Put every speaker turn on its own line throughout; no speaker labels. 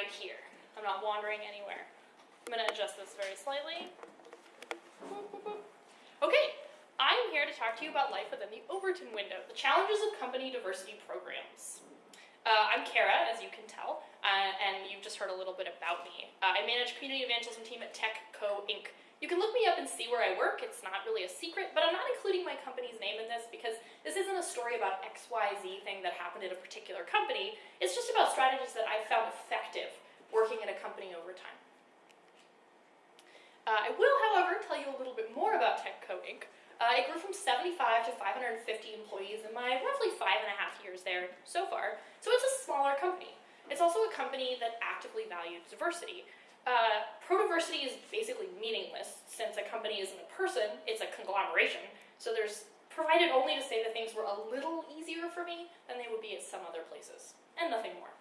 right here. I'm not wandering anywhere. I'm going to adjust this very slightly. Okay, I'm here to talk to you about life within the Overton window, the challenges of company diversity programs. Uh, I'm Kara, as you can tell, uh, and you've just heard a little bit about me. Uh, I manage community evangelism team at TechCo Inc. You can look me up and see where I work. It's not really a secret, but I'm not including my company's name in this because this isn't a story about XYZ thing that happened at a particular company. It's just about strategies that I've found effective working at a company over time. Uh, I will, however, tell you a little bit more about TechCo Inc. Uh, it grew from 75 to 550 employees in my roughly five and a half years there so far, so it's a smaller company. It's also a company that actively values diversity. Uh, pro-diversity is basically meaningless since a company isn't a person, it's a conglomeration, so there's provided only to say that things were a little easier for me than they would be at some other places, and nothing more.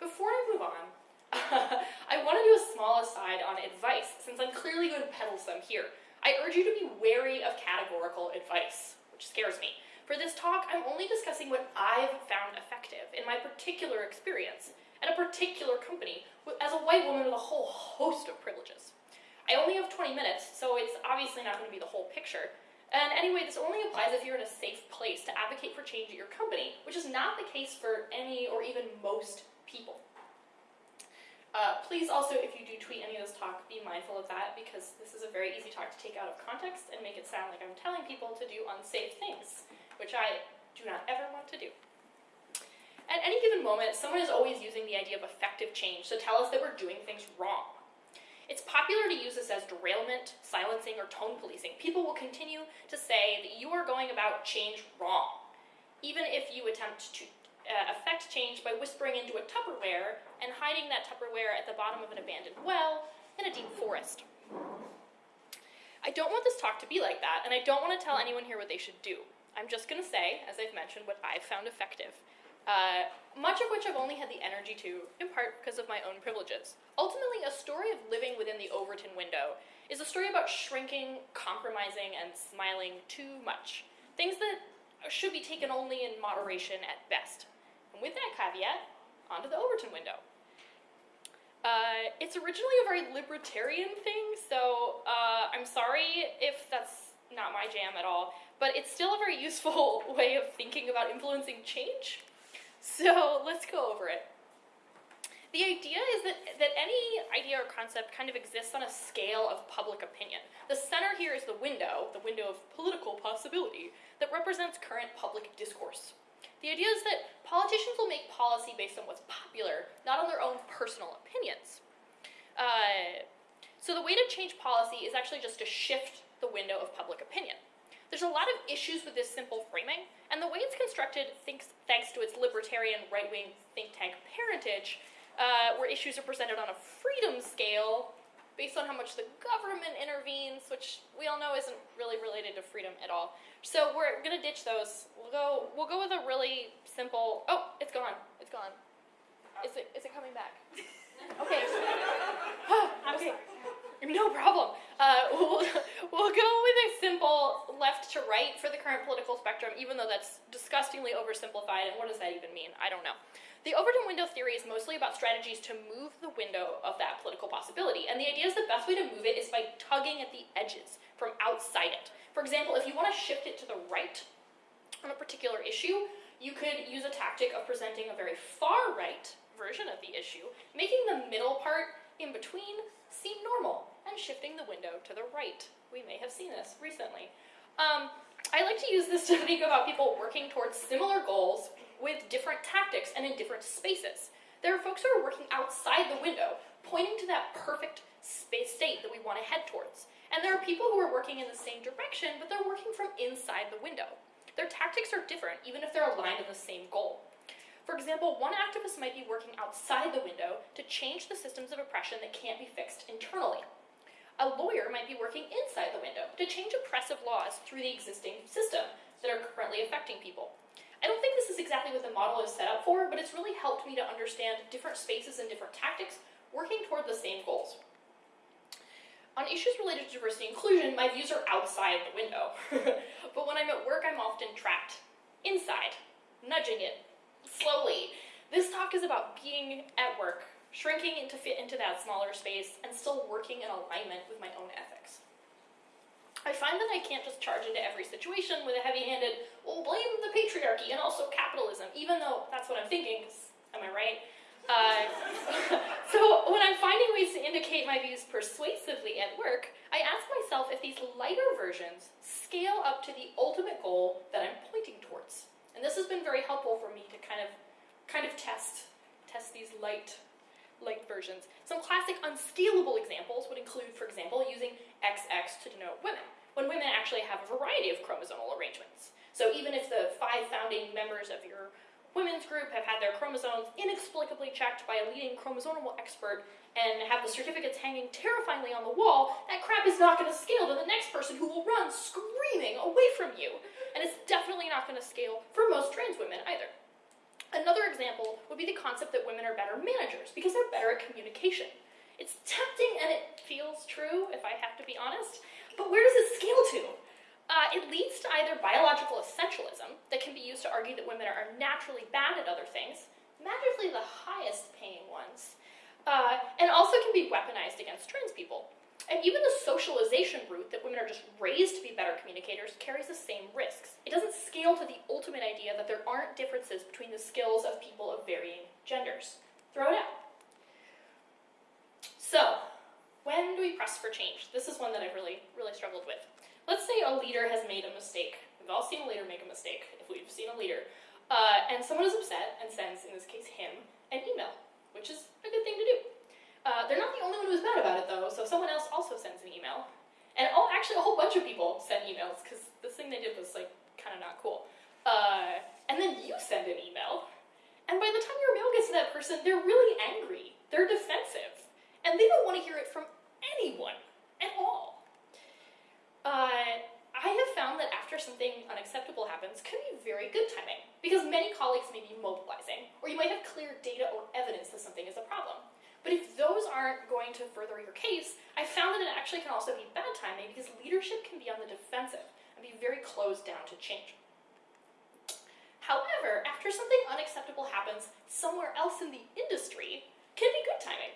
Before I move on, I want to do a small aside on advice, since I'm clearly going to peddle some here. I urge you to be wary of categorical advice, which scares me. For this talk, I'm only discussing what I've found effective in my particular experience at a particular company as a white woman with a whole host of privileges. I only have 20 minutes, so it's obviously not going to be the whole picture. And anyway, this only applies if you're in a safe place to advocate for change at your company, which is not the case for any or even most people. Uh, please also, if you do tweet any of this talk, be mindful of that because this is a very easy talk to take out of context and make it sound like I'm telling people to do unsafe things, which I do not ever want to do. At any given moment, someone is always using the idea of effective change to tell us that we're doing things wrong. It's popular to use this as derailment, silencing, or tone policing. People will continue to say that you are going about change wrong, even if you attempt to uh, affect change by whispering into a Tupperware and hiding that Tupperware at the bottom of an abandoned well in a deep forest. I don't want this talk to be like that, and I don't want to tell anyone here what they should do. I'm just going to say, as I've mentioned, what I've found effective. Uh, much of which I've only had the energy to, in part because of my own privileges. Ultimately, a story of living within the Overton window is a story about shrinking, compromising, and smiling too much. Things that should be taken only in moderation at best. And with that caveat, onto the Overton window. Uh, it's originally a very libertarian thing, so uh, I'm sorry if that's not my jam at all, but it's still a very useful way of thinking about influencing change. So let's go over it. The idea is that, that any idea or concept kind of exists on a scale of public opinion. The center here is the window, the window of political possibility, that represents current public discourse. The idea is that politicians will make policy based on what's popular, not on their own personal opinions. Uh, so the way to change policy is actually just to shift the window of public opinion. There's a lot of issues with this simple framing, and the way it's constructed, thanks, thanks to its libertarian right-wing think tank parentage, uh, where issues are presented on a freedom scale based on how much the government intervenes, which we all know isn't really related to freedom at all. So we're gonna ditch those. We'll go. We'll go with a really simple. Oh, it's gone. It's gone. Is it? Is it coming back? Okay. okay. No problem. Uh, we'll, we'll go with a simple left to right for the current political spectrum, even though that's disgustingly oversimplified. And what does that even mean? I don't know. The Overton window theory is mostly about strategies to move the window of that political possibility. And the idea is the best way to move it is by tugging at the edges from outside it. For example, if you want to shift it to the right on a particular issue, you could use a tactic of presenting a very far right version of the issue, making the middle part in between seem normal and shifting the window to the right. We may have seen this recently. Um, I like to use this to think about people working towards similar goals with different tactics and in different spaces. There are folks who are working outside the window, pointing to that perfect space state that we want to head towards. And there are people who are working in the same direction, but they're working from inside the window. Their tactics are different, even if they're aligned in the same goal. For example, one activist might be working outside the window to change the systems of oppression that can't be fixed internally. A lawyer might be working inside the window to change oppressive laws through the existing system that are currently affecting people. I don't think this is exactly what the model is set up for, but it's really helped me to understand different spaces and different tactics working toward the same goals. On issues related to diversity and inclusion, my views are outside the window. but when I'm at work, I'm often trapped inside, nudging it slowly. This talk is about being at work shrinking into fit into that smaller space, and still working in alignment with my own ethics. I find that I can't just charge into every situation with a heavy-handed, well, blame the patriarchy and also capitalism, even though that's what I'm thinking, am I right? Uh, so when I'm finding ways to indicate my views persuasively at work, I ask myself if these lighter versions scale up to the ultimate goal that I'm pointing towards. And this has been very helpful for me to kind of, kind of test, test these light light versions. Some classic unscalable examples would include, for example, using XX to denote women, when women actually have a variety of chromosomal arrangements. So even if the five founding members of your women's group have had their chromosomes inexplicably checked by a leading chromosomal expert and have the certificates hanging terrifyingly on the wall, that crap is not going to scale to the next person who will run screaming away from you. And it's definitely not going to scale for most trans women either. Another example would be the concept that women are better managers because they're better at communication. It's tempting and it feels true, if I have to be honest, but where does it scale to? Uh, it leads to either biological essentialism that can be used to argue that women are naturally bad at other things, magically the highest paying ones, uh, and also can be weaponized against trans people. And even the socialization route that women are just raised to be better communicators carries the same risks. It doesn't scale to the ultimate idea that there aren't differences between the skills of people of varying genders. Throw it out. So, when do we press for change? This is one that I've really, really struggled with. Let's say a leader has made a mistake. We've all seen a leader make a mistake, if we've seen a leader. Uh, and someone is upset and sends, in this case him, an email, which is a good thing to do. Uh, they're not the only one who's mad about it though, so someone else also sends an email. And oh, actually a whole bunch of people send emails, because this thing they did was like kind of not cool. Uh, and then you send an email, and by the time your mail gets to that person, they're really angry. They're defensive. And they don't want to hear it from anyone at all. Uh, I have found that after something unacceptable happens can be very good timing, because many colleagues may be mobilizing, or you might have clear data or evidence that something is a problem. But if those aren't going to further your case, I found that it actually can also be bad timing because leadership can be on the defensive and be very closed down to change. However, after something unacceptable happens somewhere else in the industry, can be good timing.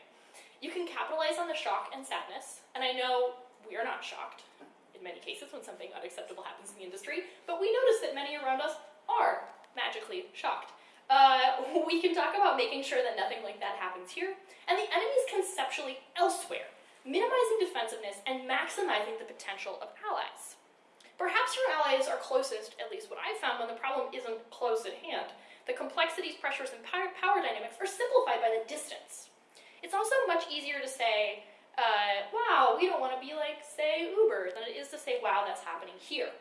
You can capitalize on the shock and sadness, and I know we are not shocked in many cases when something unacceptable happens in the industry, but we notice that many around us are magically shocked. Uh, we can talk about making sure that nothing like that happens here, and the enemy is conceptually elsewhere, minimizing defensiveness and maximizing the potential of allies. Perhaps your allies are closest, at least what I've found, when the problem isn't close at hand. The complexities, pressures, and power dynamics are simplified by the distance. It's also much easier to say, uh, wow, we don't want to be like, say, Uber, than it is to say, wow, that's happening here.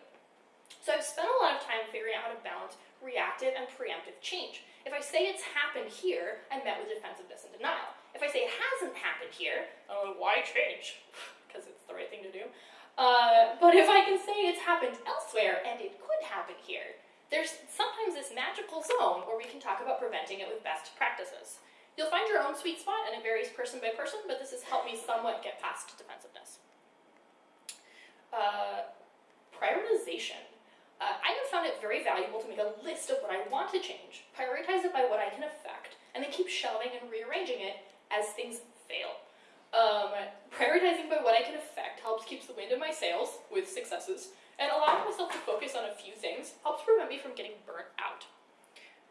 So I've spent a lot of time figuring out how to balance reactive and preemptive change. If I say it's happened here, I'm met with defensiveness and denial. I say it hasn't happened here, oh, why change? Because it's the right thing to do. Uh, but if I can say it's happened elsewhere and it could happen here, there's sometimes this magical zone where we can talk about preventing it with best practices. You'll find your own sweet spot and it varies person by person, but this has helped me somewhat get past defensiveness. Uh, prioritization. Uh, I have found it very valuable to make a list of what I want to change, prioritize it by what I can affect, and then keep shelving and rearranging it as things fail. Um, prioritizing by what I can affect helps keeps the wind in my sails with successes, and allowing myself to focus on a few things helps prevent me from getting burnt out.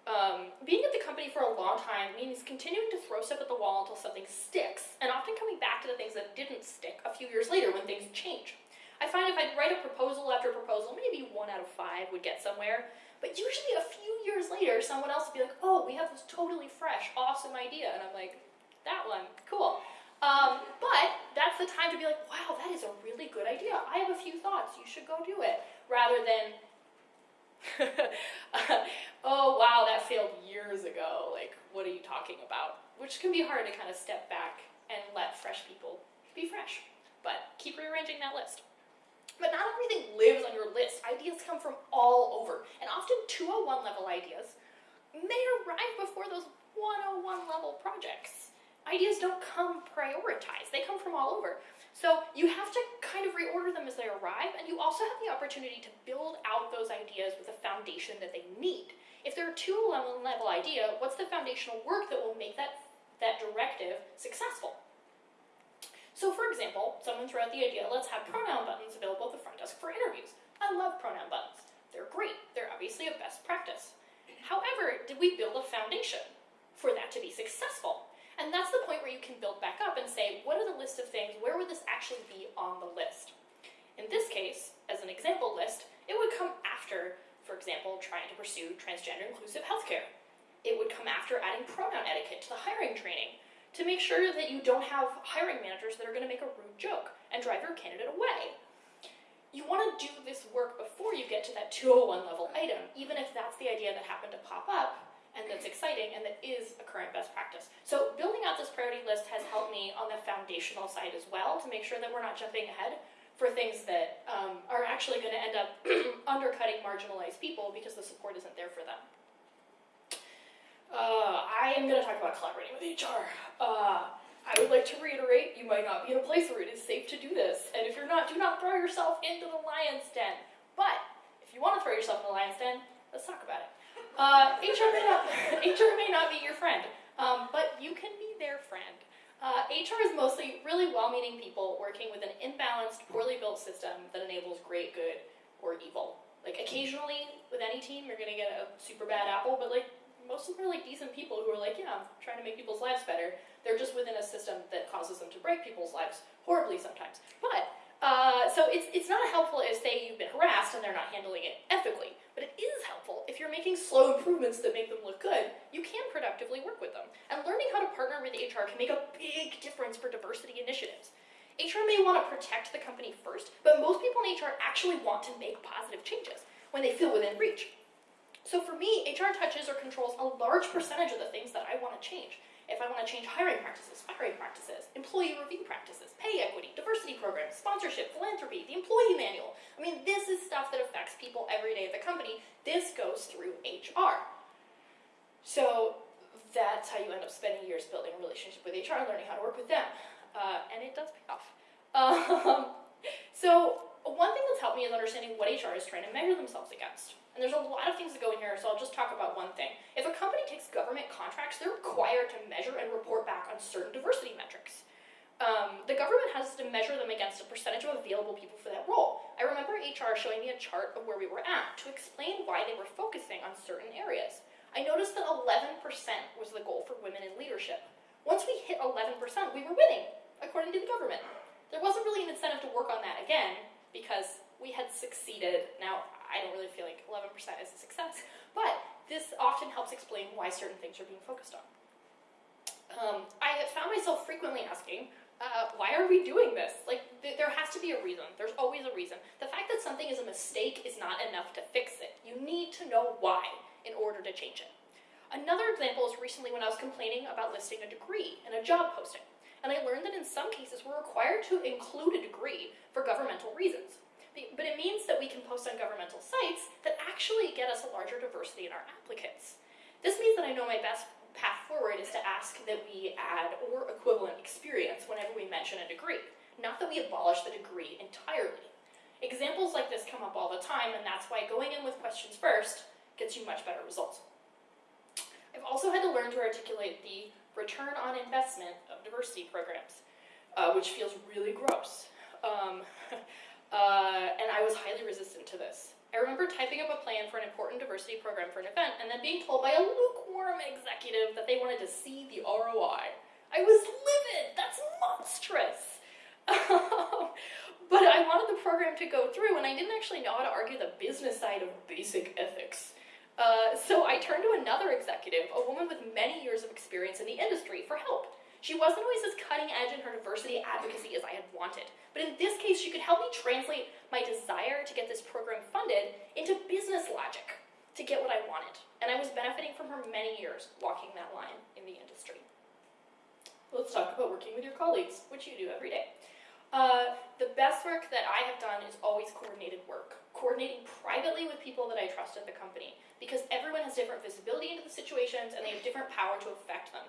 Um, being at the company for a long time means continuing to throw stuff at the wall until something sticks, and often coming back to the things that didn't stick a few years later when things change. I find if I'd write a proposal after a proposal, maybe one out of five would get somewhere. But usually a few years later, someone else would be like, oh, we have this totally fresh, awesome idea. And I'm like, that one, cool. Um, but that's the time to be like, wow, that is a really good idea. I have a few thoughts. You should go do it. Rather than, oh, wow, that failed years ago. Like, what are you talking about? Which can be hard to kind of step back and let fresh people be fresh. But keep rearranging that list. But not everything lives on your list. Ideas come from all over, and often 201 level ideas may arrive before those 101 level projects. Ideas don't come prioritized, they come from all over. So you have to kind of reorder them as they arrive, and you also have the opportunity to build out those ideas with a foundation that they need. If they're a 201 level idea, what's the foundational work that will make that that directive successful. So for example, someone threw out the idea, let's have pronoun buttons available at the front desk for interviews. I love pronoun buttons. They're great. They're obviously a best practice. However, did we build a foundation for that to be successful? And that's the point where you can build back up and say, what are the list of things, where would this actually be on the list? In this case, as an example list, it would come after, for example, trying to pursue transgender inclusive healthcare. It would come after adding pronoun etiquette to the hiring training to make sure that you don't have hiring managers that are going to make a rude joke and drive your candidate away. You want to do this work before you get to that 201 level item, even if that's the idea that happened to pop up and that's exciting and that is a current best practice. So building out this priority list has helped me on the foundational side as well to make sure that we're not jumping ahead for things that um, are actually going to end up undercutting marginalized people because the support isn't there for them. Uh, I am going to talk about collaborating with HR. Uh, I would like to reiterate, you might not be in a place where it is safe to do this. And if you're not, do not throw yourself into the lion's den. But if you want to throw yourself in the lion's den, let's talk about it. Uh, HR, may not, HR may not be your friend, um, but you can be their friend. Uh, HR is mostly really well-meaning people working with an imbalanced, poorly built system that enables great good or evil. Like occasionally, with any team, you're gonna get a super bad apple, but like most of them are like decent people who are like, yeah, I'm trying to make people's lives better. They're just within a system that causes them to break people's lives horribly sometimes. But uh, so it's, it's not helpful if, say, you've been harassed and they're not handling it ethically. But it is helpful if you're making slow improvements that make them look good, you can productively work with them. And learning how to partner with HR can make a big difference for diversity initiatives. HR may want to protect the company first, but most people in HR actually want to make positive changes when they feel within reach. So for me, HR touches or controls a large percentage of the things that I want to change if I want to change hiring practices, firing practices, employee review practices, pay equity, diversity programs, sponsorship, philanthropy, the employee manual. I mean, this is stuff that affects people every day at the company. This goes through HR. So that's how you end up spending years building a relationship with HR and learning how to work with them. Uh, and it does pay off. Um, so one thing that's helped me is understanding what HR is trying to measure themselves against. And there's a lot of things that go in here, so I'll just talk about one thing. If a company takes government contracts, they're required to measure and report back on certain diversity metrics. Um, the government has to measure them against a percentage of available people for that role. I remember HR showing me a chart of where we were at to explain why they were focusing on certain areas. I noticed that 11% was the goal for women in leadership. Once we hit 11%, we were winning, according to the government. There wasn't really an incentive to work on that again because we had succeeded. Now, I don't really feel like 11% is a success, but this often helps explain why certain things are being focused on. Um, I found myself frequently asking, uh, why are we doing this? Like, th there has to be a reason. There's always a reason. The fact that something is a mistake is not enough to fix it. You need to know why in order to change it. Another example is recently when I was complaining about listing a degree in a job posting. And I learned that in some cases we're required to include a degree for governmental reasons. But it means that we can post on governmental sites that actually get us a larger diversity in our applicants. This means that I know my best path forward is to ask that we add or equivalent experience whenever we mention a degree, not that we abolish the degree entirely. Examples like this come up all the time, and that's why going in with questions first gets you much better results. I've also had to learn to articulate the return on investment of diversity programs, uh, which feels really gross. Um, Uh, and I was highly resistant to this. I remember typing up a plan for an important diversity program for an event and then being told by a lukewarm executive that they wanted to see the ROI. I was livid! That's monstrous! but I wanted the program to go through and I didn't actually know how to argue the business side of basic ethics. Uh, so I turned to another executive, a woman with many years of experience in the industry, for help. She wasn't always as cutting edge in her diversity advocacy as I had wanted, but in this case, she could help me translate my desire to get this program funded into business logic to get what I wanted. And I was benefiting from her many years walking that line in the industry. Let's talk about working with your colleagues, which you do every day. Uh, the best work that I have done is always coordinated work. Coordinating privately with people that I trust at the company, because everyone has different visibility into the situations and they have different power to affect them.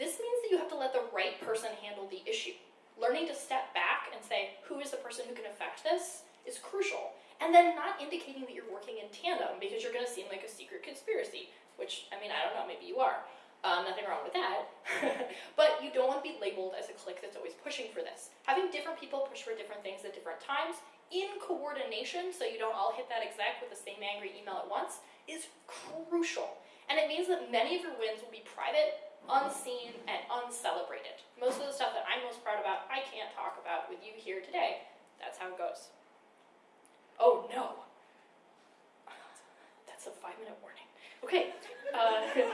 This means that you have to let the right person handle the issue. Learning to step back and say, who is the person who can affect this is crucial. And then not indicating that you're working in tandem because you're going to seem like a secret conspiracy, which, I mean, I don't know, maybe you are. Um, nothing wrong with that. but you don't want to be labeled as a clique that's always pushing for this. Having different people push for different things at different times in coordination so you don't all hit that exec with the same angry email at once is crucial. And it means that many of your wins will be private, unseen, and uncelebrated. Most of the stuff that I'm most proud about, I can't talk about with you here today. That's how it goes. Oh no. That's a five minute warning. Okay. Uh,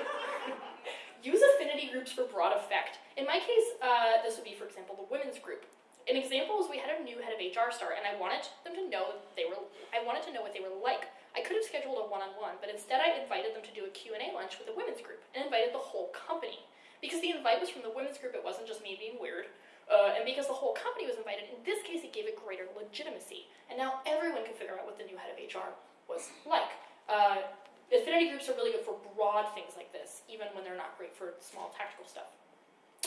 use affinity groups for broad effect. In my case, uh, this would be, for example, the women's group. An example is we had a new head of HR start, and I wanted them to know they were. I wanted to know what they were like. I could have scheduled a one-on-one, but instead I invited them to do a Q&A lunch with the women's group, and invited the whole company. Because the invite was from the women's group, it wasn't just me being weird. Uh, and because the whole company was invited, in this case it gave it greater legitimacy. And now everyone can figure out what the new head of HR was like. Uh, affinity groups are really good for broad things like this, even when they're not great for small tactical stuff.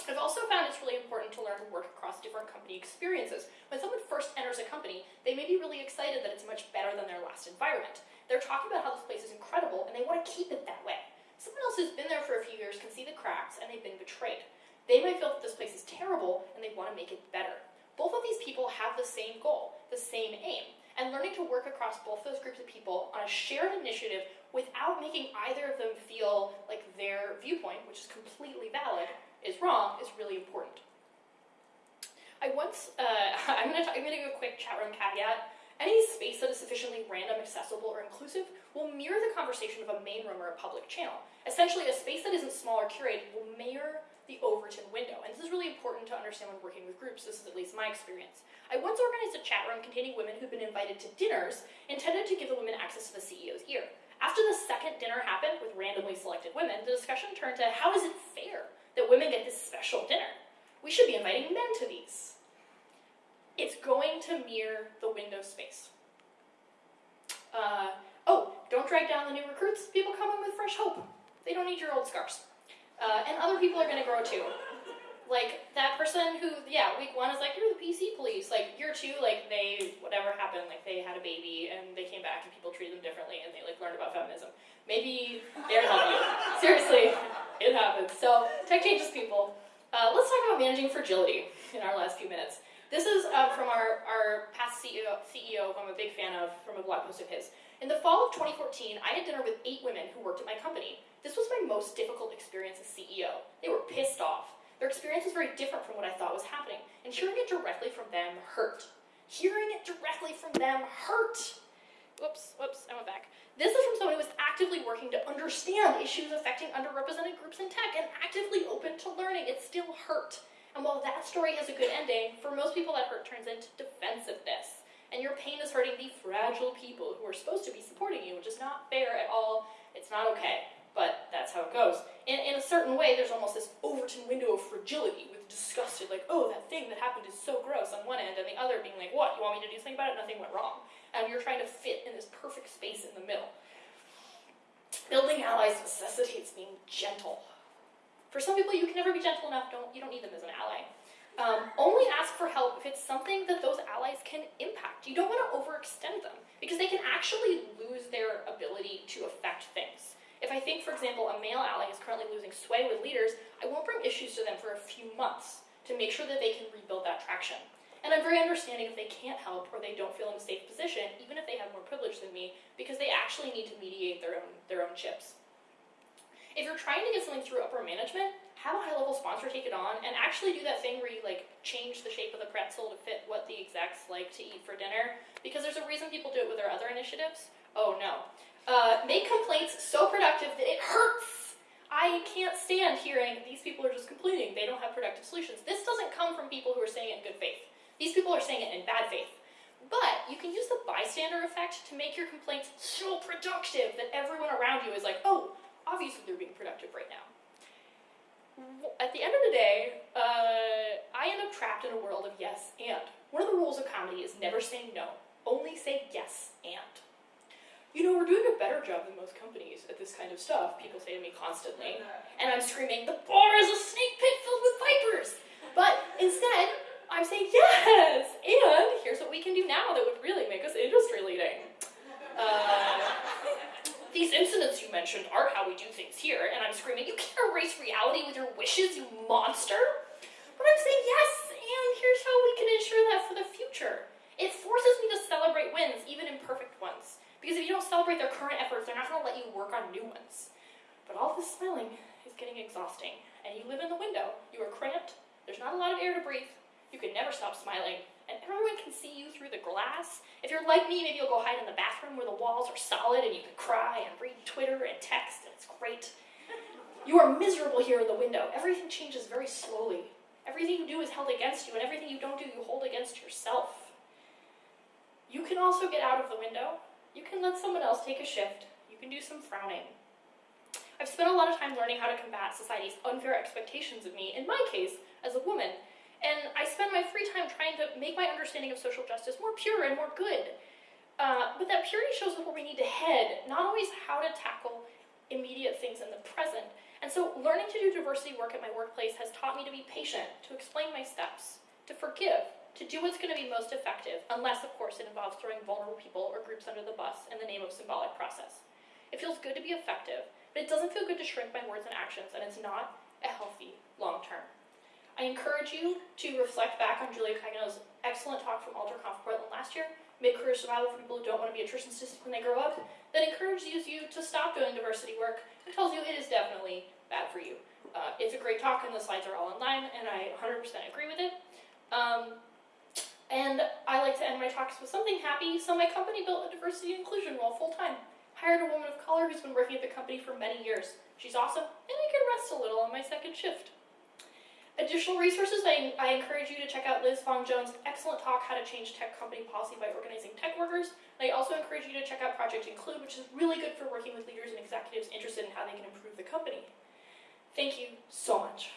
I've also found it's really important to learn to work across different company experiences. When someone first enters a company, they may be really excited that it's much better than their last environment. They're talking about how this place is incredible and they want to keep it that way. Someone else who's been there for a few years can see the cracks and they've been betrayed. They might feel that this place is terrible and they want to make it better. Both of these people have the same goal, the same aim, and learning to work across both those groups of people on a shared initiative without making either of them feel like their viewpoint, which is completely valid, is wrong is really important. I once, uh, I'm going to I'm gonna give a quick chat room caveat. Any space sufficiently random, accessible, or inclusive will mirror the conversation of a main room or a public channel. Essentially, a space that isn't small or curated will mirror the Overton window. And this is really important to understand when working with groups. This is at least my experience. I once organized a chat room containing women who'd been invited to dinners intended to give the women access to the CEO's ear. After the second dinner happened with randomly selected women, the discussion turned to how is it fair that women get this special dinner? We should be inviting men to these it's going to mirror the window space. Uh, oh, don't drag down the new recruits. People come in with fresh hope. They don't need your old scars. Uh, and other people are going to grow too. Like that person who, yeah, week one is like, you're the PC police. Like year two, like they, whatever happened, like they had a baby and they came back and people treated them differently and they like learned about feminism. Maybe they're help you. Seriously, it happens. So tech changes people. Uh, let's talk about managing fragility in our last few minutes. This is uh, from our, our past CEO, CEO, who I'm a big fan of, from a blog post of his. In the fall of 2014, I had dinner with eight women who worked at my company. This was my most difficult experience as CEO. They were pissed off. Their experience was very different from what I thought was happening, and hearing it directly from them hurt. Hearing it directly from them hurt. Whoops, whoops, I went back. This is from someone who was actively working to understand issues affecting underrepresented groups in tech and actively open to learning. It still hurt. And while that story has a good ending, for most people that hurt turns into defensiveness. And your pain is hurting the fragile people who are supposed to be supporting you, which is not fair at all. It's not okay, but that's how it goes. In, in a certain way, there's almost this Overton window of fragility with disgusted, like, oh, that thing that happened is so gross on one end, and the other being like, what, you want me to do something about it? Nothing went wrong. And you're trying to fit in this perfect space in the middle. Building allies necessitates being gentle for some people, you can never be gentle enough. Don't you don't need them as an ally. Um, only ask for help if it's something that those allies can impact. You don't want to overextend them because they can actually lose their ability to affect things. If I think, for example, a male ally is currently losing sway with leaders, I won't bring issues to them for a few months to make sure that they can rebuild that traction. And I'm very understanding if they can't help or they don't feel in a safe position, even if they have more privilege than me, because they actually need to mediate their own, their own chips. If you're trying to get something through upper management, have a high-level sponsor take it on and actually do that thing where you like change the shape of the pretzel to fit what the execs like to eat for dinner because there's a reason people do it with their other initiatives. Oh no. Uh, make complaints so productive that it hurts. I can't stand hearing these people are just complaining. They don't have productive solutions. This doesn't come from people who are saying it in good faith. These people are saying it in bad faith. But you can use the bystander effect to make your complaints so productive that everyone around you is like, oh, obviously they're being productive right now. At the end of the day, uh, I end up trapped in a world of yes and. One of the rules of comedy is never say no, only say yes and. You know, we're doing a better job than most companies at this kind of stuff, people say to me constantly. And I'm screaming, the bar is a snake pit filled with vipers! But instead, I'm saying yes! And here's what we can do now that would really make us industry leading. Uh, these incidents you mentioned aren't how we do things here. And I'm screaming, you can't erase reality with your wishes, you monster. But I'm saying, yes, and here's how we can ensure that for the future. It forces me to celebrate wins, even imperfect ones. Because if you don't celebrate their current efforts, they're not going to let you work on new ones. But all this smiling is getting exhausting. And you live in the window. You are cramped. There's not a lot of air to breathe. You can never stop smiling. And everyone can see you through the glass. If you're like me, maybe you'll go hide in the bathroom where the walls are solid and you can cry and read Twitter and text, and it's great. You are miserable here in the window. Everything changes very slowly. Everything you do is held against you, and everything you don't do, you hold against yourself. You can also get out of the window. You can let someone else take a shift. You can do some frowning. I've spent a lot of time learning how to combat society's unfair expectations of me, in my case, as a woman, and I spend my free time trying to make my understanding of social justice more pure and more good. Uh, but that purity shows us where we need to head, not always how to tackle immediate things in the present. And so learning to do diversity work at my workplace has taught me to be patient, to explain my steps, to forgive, to do what's going to be most effective, unless, of course, it involves throwing vulnerable people or groups under the bus in the name of symbolic process. It feels good to be effective, but it doesn't feel good to shrink my words and actions, and it's not a healthy long term. I encourage you to reflect back on Julia Cagno's excellent talk from AlterConf Portland last year, Mid-Career Survival for people who don't want to be attrition statistics when they grow up, that encourages you to stop doing diversity work and tells you it is definitely bad for you. Uh, it's a great talk and the slides are all online and I 100% agree with it. Um, and I like to end my talks with something happy, so my company built a diversity and inclusion role full-time. Hired a woman of color who's been working at the company for many years. She's awesome, and I can rest a little on my second shift. Additional resources, I, I encourage you to check out Liz Fong Jones' excellent talk, How to Change Tech Company Policy by Organizing Tech Workers. And I also encourage you to check out Project Include, which is really good for working with leaders and executives interested in how they can improve the company. Thank you so much.